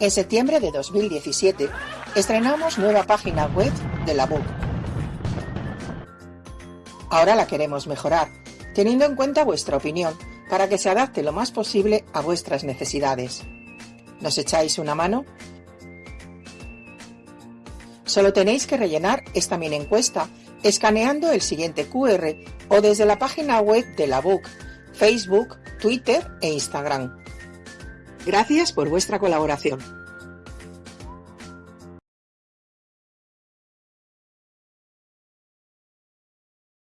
En septiembre de 2017 estrenamos nueva página web de la BUC. Ahora la queremos mejorar, teniendo en cuenta vuestra opinión, para que se adapte lo más posible a vuestras necesidades. ¿Nos echáis una mano? Solo tenéis que rellenar esta mini encuesta escaneando el siguiente QR o desde la página web de la BUC, Facebook, Twitter e Instagram. Gracias por vuestra colaboración.